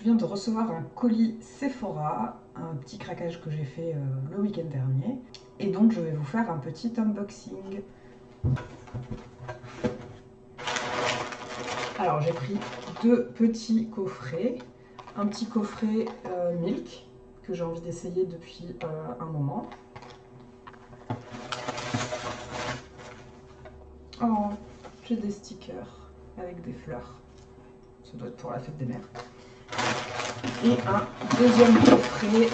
Je viens de recevoir un colis Sephora, un petit craquage que j'ai fait euh, le week-end dernier. Et donc je vais vous faire un petit unboxing. Alors j'ai pris deux petits coffrets. Un petit coffret euh, Milk que j'ai envie d'essayer depuis euh, un moment. Oh, j'ai des stickers avec des fleurs. Ça doit être pour la fête des mères et un deuxième coffret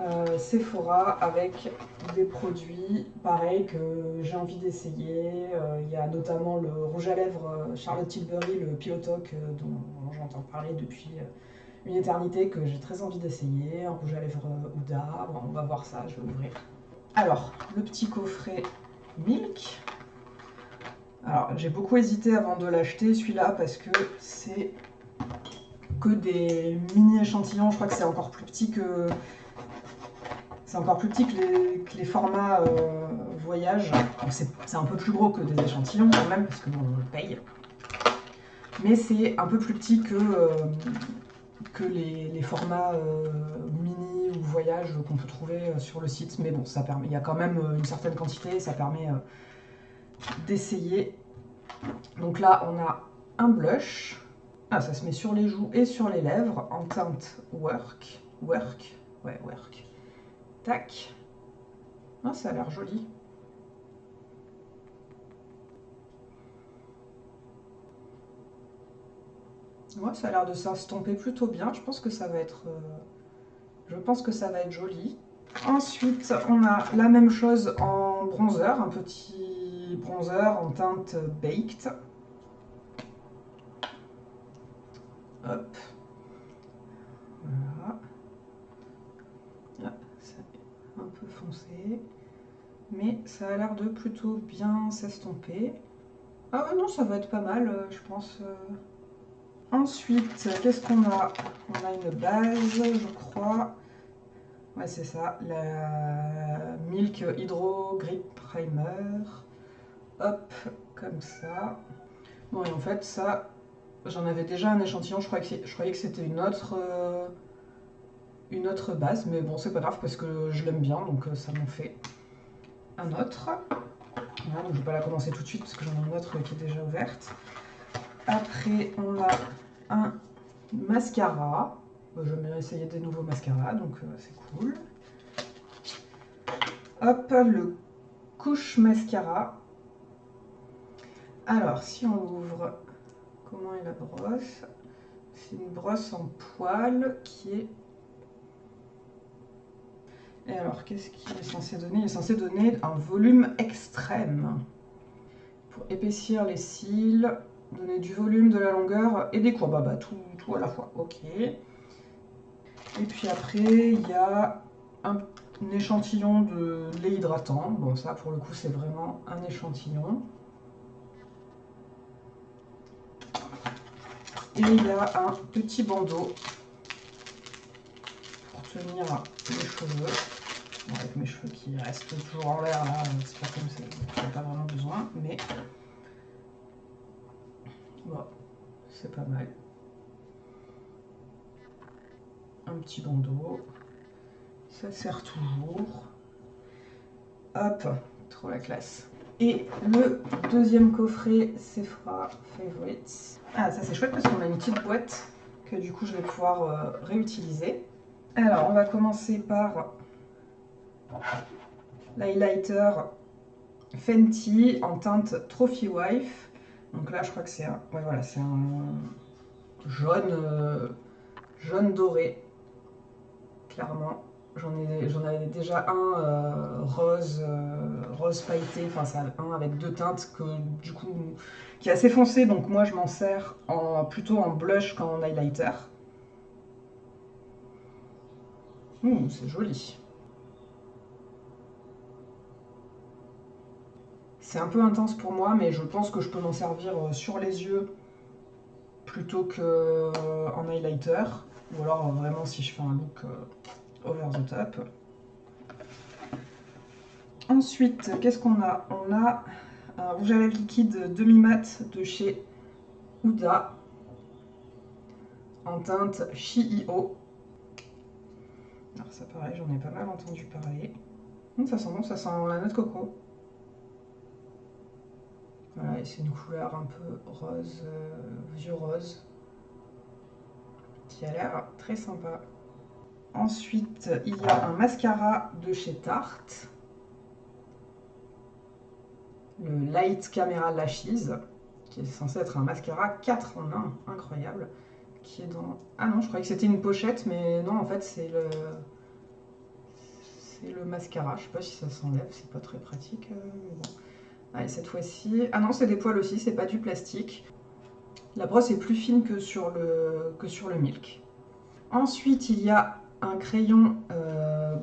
euh, Sephora avec des produits pareils que j'ai envie d'essayer. Euh, il y a notamment le rouge à lèvres euh, Charlotte Tilbury, le Pilotoc dont j'entends parler depuis une éternité que j'ai très envie d'essayer. Un rouge à lèvres Ouda, on va voir ça, je vais ouvrir. Alors, le petit coffret Milk. Alors, j'ai beaucoup hésité avant de l'acheter celui-là parce que c'est que des mini échantillons. Je crois que c'est encore plus petit que c'est encore plus petit que les, formats euh, voyage. C'est un peu plus gros que des échantillons quand même, parce que on le paye. Mais c'est un peu plus petit que, euh, que les, formats euh, mini ou voyage qu'on peut trouver sur le site. Mais bon, ça permet, il y a quand même une certaine quantité, ça permet d'essayer. Donc là, on a un blush. Ah, ça se met sur les joues et sur les lèvres en teinte work. Work. Ouais, work. Tac. Ah, ça a l'air joli. Ouais, ça a l'air de s'estomper plutôt bien. Je pense que ça va être... Euh, je pense que ça va être joli. Ensuite, on a la même chose en bronzer. Un petit bronzer en teinte Baked. Hop. Voilà. C'est un peu foncé. Mais ça a l'air de plutôt bien s'estomper. Ah non, ça va être pas mal, euh, je pense. Euh. Ensuite, qu'est-ce qu'on a? On a une base, je crois. Ouais, c'est ça, la Milk Hydro Grip Primer. Hop, comme ça. Bon, et en fait, ça, J'en avais déjà un échantillon, je croyais que, c'était une autre, euh, une autre base, mais bon, c'est pas grave parce que je l'aime bien, donc euh, ça m'en fait un autre. Voilà, donc je vais pas la commencer tout de suite parce que j'en ai une autre qui est déjà ouverte. Après, on a un mascara. Je vais essayer des nouveaux mascaras, donc euh, c'est cool. Hop, le couche mascara. Alors, si on ouvre Comment est la brosse? C'est une brosse en poil qui est... Et alors, qu'est-ce qu'il est censé donner? Il est censé donner un volume extrême. Pour épaissir les cils, donner du volume, de la longueur et des courbes. Ah bah, tout, tout à la fois, ok. Et puis après, il y a un, un échantillon de lait hydratant. Bon, ça, pour le coup, c'est vraiment un échantillon. Et il y a un petit bandeau pour tenir les cheveux. avec mes cheveux qui restent toujours en l'air là, c'est pas comme ça, j'en ai pas vraiment besoin, mais bon, c'est pas mal. Un petit bandeau, ça sert toujours. Hop, trop la classe. Et le deuxième coffret Sephora Favorites. Ah, ça c'est chouette parce qu'on a une petite boîte que du coup je vais pouvoir euh, réutiliser. Alors, on va commencer par l'highlighter Fenty en teinte Trophy Wife. Donc là, je crois que c'est un, ouais, voilà, c'est un jaune, euh, jaune doré, clairement. J'en avais déjà un euh, rose, rose pailleté, enfin c'est un avec deux teintes que du coup qui est assez foncé, donc moi je m'en sers en, plutôt en blush qu'en highlighter. c'est joli. C'est un peu intense pour moi, mais je pense que je peux m'en servir euh, sur les yeux plutôt qu'en highlighter. Ou alors vraiment si je fais un look over the top. Ensuite, qu'est-ce qu'on a? On a un rouge à lèvres liquide demi-mat de chez Huda en teinte Shio. Alors ça pareil, j'en ai pas mal entendu parler. Hum, ça sent bon, ça sent la noix de coco. Voilà, et c'est une couleur un peu rose, euh, vieux rose, qui a l'air très sympa. Ensuite, il y a un mascara de chez Tarte. Le Light Camera Lashes, qui est censé être un mascara 4 en 1, incroyable. Qui est dans... Ah non, je croyais que c'était une pochette, mais non, en fait, c'est le... C'est le mascara. Je sais pas si ça s'enlève, c'est pas très pratique. Euh. Allez, cette fois-ci... Ah non, c'est des poils aussi, c'est pas du plastique. La brosse est plus fine que sur le Milk. Ensuite, il y a un crayon euh,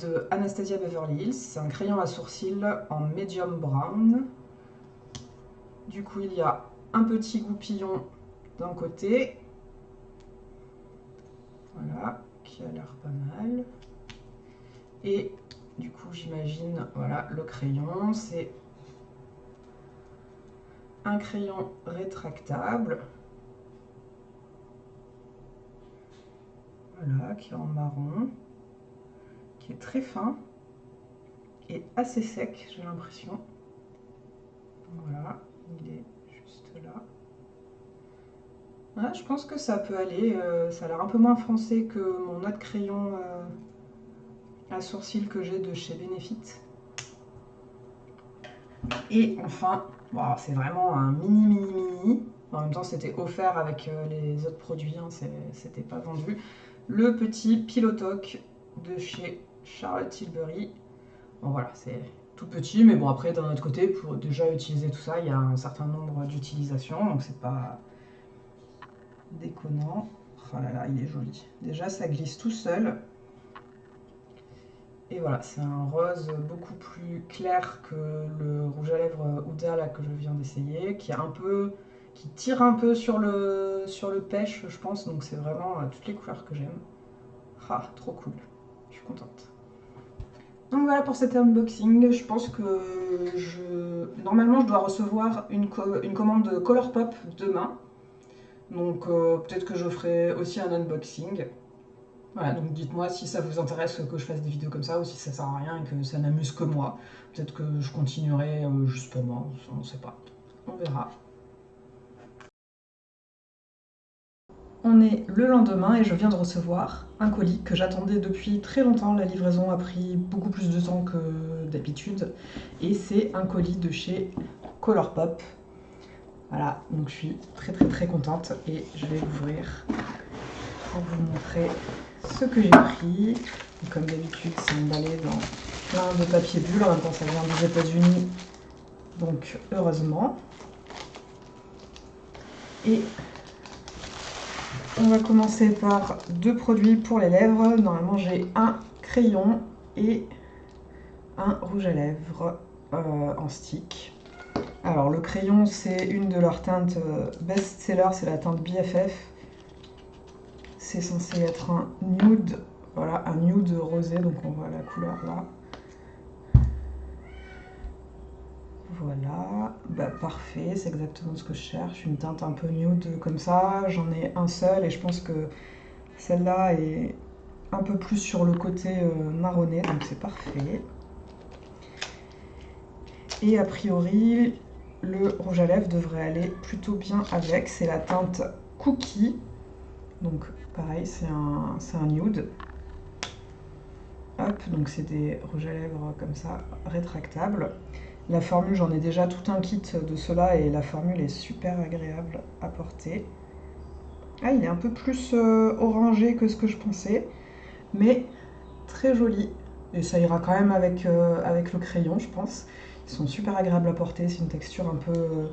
de Anastasia Beverly Hills. Un crayon à sourcils en medium brown. Du coup, il y a un petit goupillon d'un côté. Voilà, qui a l'air pas mal. Et du coup, j'imagine, voilà, le crayon, c'est un crayon rétractable. Voilà, qui est en marron, qui est très fin et assez sec, j'ai l'impression. Voilà, il est juste là. je pense que ça peut aller, euh, ça a l'air un peu moins foncé que mon autre crayon euh, à sourcils que j'ai de chez Benefit. Et enfin, c'est vraiment un mini mini mini. En même temps, c'était offert avec euh, les autres produits, hein, c'était pas vendu le petit pilotoc de chez Charlotte Tilbury. Bon voilà, c'est tout petit, mais bon après d'un autre côté, pour déjà utiliser tout ça, il y a un certain nombre d'utilisations, donc c'est pas déconnant. Oh là là, il est joli. Déjà, ça glisse tout seul. Et voilà, c'est un rose beaucoup plus clair que le rouge à lèvres Huda là, que je viens d'essayer, qui est un peu qui tire un peu sur le, sur le pêche, je pense. Donc c'est vraiment euh, toutes les couleurs que j'aime. Ah, trop cool. Je suis contente. Donc voilà pour cet unboxing. Je pense que je... Normalement, je dois recevoir une, une commande de Colourpop demain. Donc euh, peut-être que je ferai aussi un unboxing. Voilà, donc dites-moi si ça vous intéresse que je fasse des vidéos comme ça ou si ça sert à rien et que ça n'amuse que moi. Peut-être que je continuerai euh, on ne sait pas. On verra. On est le lendemain et je viens de recevoir un colis que j'attendais depuis très longtemps. La livraison a pris beaucoup plus de temps que d'habitude. Et c'est un colis de chez Colourpop. Voilà, donc je suis très très très contente et je vais l'ouvrir pour vous montrer ce que j'ai pris. comme d'habitude, c'est emballé dans plein de papier bulle. En même temps, ça vient des États-Unis, donc heureusement. Et on va commencer par deux produits pour les lèvres. Normalement, j'ai un crayon et un rouge à lèvres euh, en stick. Alors, le crayon, c'est une de leurs teintes euh, best-seller, c'est la teinte BFF. C'est censé être un nude, voilà, un nude rosé, donc on voit la couleur là. Voilà, bah, parfait, c'est exactement ce que je cherche, une teinte un peu nude comme ça, j'en ai un seul et je pense que celle-là est un peu plus sur le côté euh, marronné, donc c'est parfait. Et a priori, le rouge à lèvres devrait aller plutôt bien avec, c'est la teinte Cookie, donc pareil, c'est un, un nude. Hop, donc c'est des rouges à lèvres comme ça, rétractables. La formule, j'en ai déjà tout un kit de cela et la formule est super agréable à porter. Ah, il est un peu plus euh, orangé que ce que je pensais, mais très joli. Et ça ira quand même avec, euh, avec le crayon, je pense. Ils sont super agréables à porter, c'est une texture un peu euh,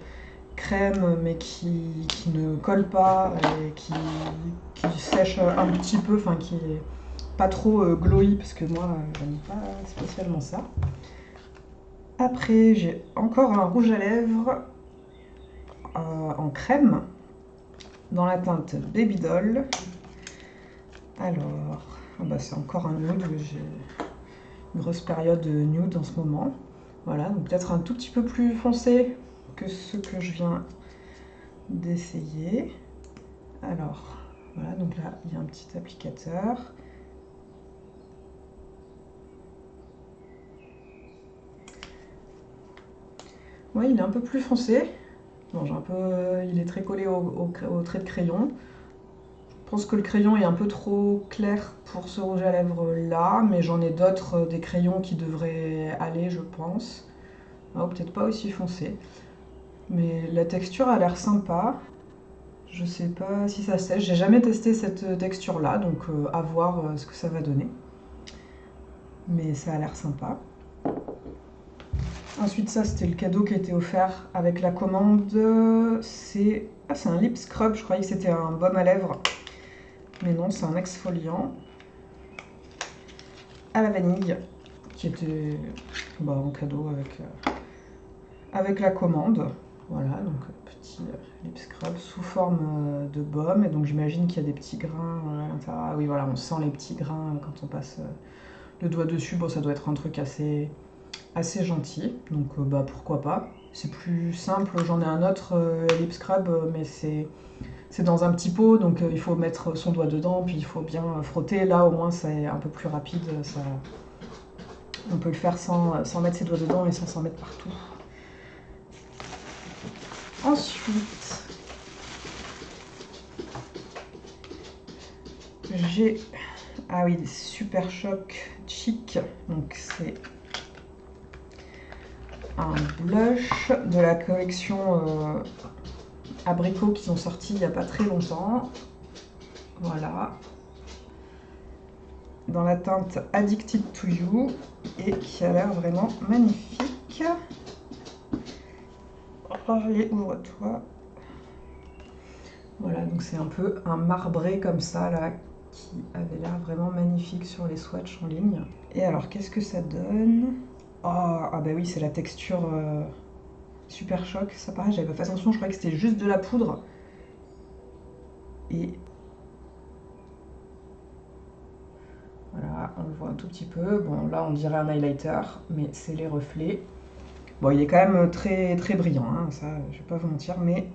crème, mais qui, ne colle pas et qui, qui, sèche un petit peu, enfin qui est pas trop glowy, parce que moi, j'aime pas spécialement ça. Après, j'ai encore un rouge à lèvres euh, en crème dans la teinte Baby Doll. Alors, ah bah, c'est encore un nude. J'ai une grosse période nude en ce moment. Voilà, donc peut-être un tout petit peu plus foncé que ce que je viens d'essayer. Alors, donc là il y a un petit applicateur. Il est un peu plus foncé. Bon, un peu, il est très collé au, trait de crayon. Je pense que le crayon est un peu trop clair pour ce rouge à lèvres là, mais j'en ai d'autres, euh, des crayons qui devraient aller, je pense. Oh, peut-être pas aussi foncé. Mais la texture a l'air sympa. Je sais pas si ça sèche. J'ai jamais testé cette texture là, donc euh, à voir euh, ce que ça va donner. Mais ça a l'air sympa. Ensuite, ça, c'était le cadeau qui a été offert avec la commande. C'est ah, un lip scrub. Je croyais que c'était un baume à lèvres. Mais non, c'est un exfoliant à la vanille qui était bah, en cadeau avec, euh, avec la commande. Voilà, donc petit lip scrub sous forme euh, de baume. Et donc j'imagine qu'il y a des petits grains Ah oui, voilà, on sent les petits grains quand on passe euh, le doigt dessus. Bon, ça doit être un truc assez assez gentil, donc euh, bah pourquoi pas. C'est plus simple, j'en ai un autre euh, lip scrub, euh, mais c'est c'est dans un petit pot, donc il faut mettre son doigt dedans, puis il faut bien frotter. Là, au moins, c'est un peu plus rapide. Ça... On peut le faire sans, sans mettre ses doigts dedans et sans s'en mettre partout. Ensuite, j'ai... Ah oui, des Super Choc Chic. Donc c'est un blush de la collection euh, Abricot qui sont sortis il n'y a pas très longtemps. Voilà. Dans la teinte Addicted to You et qui a l'air vraiment magnifique. Allez, ouvre-toi. Voilà, donc c'est un peu un marbré comme ça là qui avait l'air vraiment magnifique sur les swatchs en ligne. Et alors, qu'est-ce que ça donne? Oh, ah bah oui, c'est la texture euh, super choc. Ça pareil, j'avais pas fait attention, je croyais que c'était juste de la poudre. Et voilà, on le voit un tout petit peu. Bon, là, on dirait un highlighter, mais c'est les reflets. Bon, il est quand même très très brillant, hein, ça, je vais pas vous mentir, mais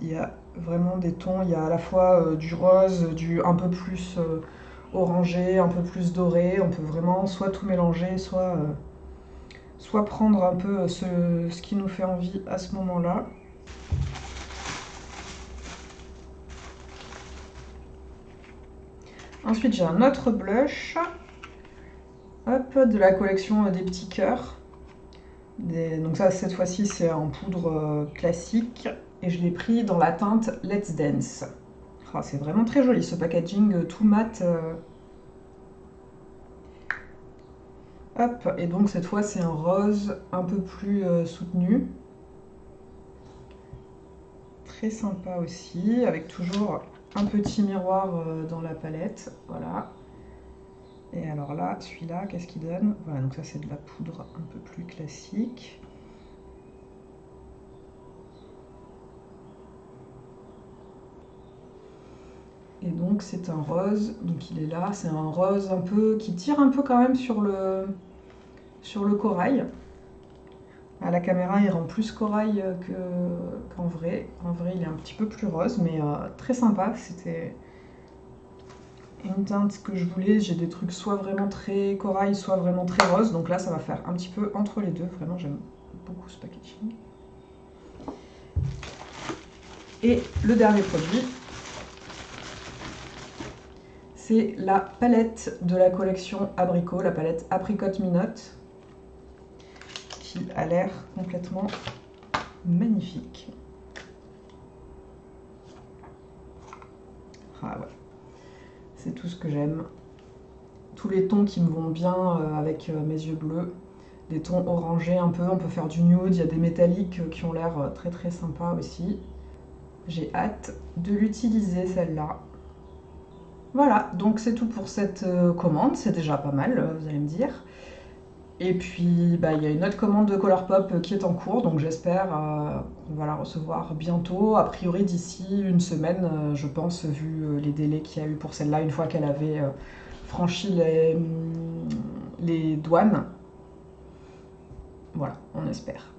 il y a vraiment des tons. Il y a à la fois euh, du rose, du un peu plus euh, orangé, un peu plus doré. On peut vraiment soit tout mélanger, soit soit prendre un peu ce, qui nous fait envie à ce moment-là. Ensuite, j'ai un autre blush hop, de la collection des petits cœurs. Donc ça, cette fois-ci, c'est en poudre euh, classique. Et je l'ai pris dans la teinte Let's Dance. Ah, c'est vraiment très joli, ce packaging euh, tout mat. Euh, Hop, et donc cette fois c'est un rose un peu plus euh, soutenu. Très sympa aussi, avec toujours un petit miroir euh, dans la palette. Voilà. Et alors là, celui-là, qu'est-ce qu'il donne? Voilà, donc ça c'est de la poudre un peu plus classique. Et donc c'est un rose, donc il est là, c'est un rose un peu qui tire un peu quand même sur le, sur le corail. À la caméra il rend plus corail qu'en vrai. En vrai il est un petit peu plus rose mais euh, très sympa. C'était une teinte que je voulais. J'ai des trucs soit vraiment très corail, soit vraiment très rose. Donc là ça va faire un petit peu entre les deux. Vraiment j'aime beaucoup ce packaging. Et le dernier produit, c'est la palette de la collection Abricot, la palette Apricot Minote, qui a l'air complètement magnifique. Ah ouais, c'est tout ce que j'aime. Tous les tons qui me vont bien euh, avec euh, mes yeux bleus. Des tons orangés un peu, on peut faire du nude, il y a des métalliques euh, qui ont l'air très très sympas aussi. J'ai hâte de l'utiliser celle-là. Voilà, donc c'est tout pour cette euh, commande, c'est déjà pas mal, euh, vous allez me dire. Et puis, bah, il y a une autre commande de Colourpop qui est en cours, donc j'espère euh, qu'on va la recevoir bientôt, a priori d'ici une semaine, je pense, vu les délais qu'il y a eu pour celle-là, une fois qu'elle avait franchi les, les douanes. Voilà, on espère.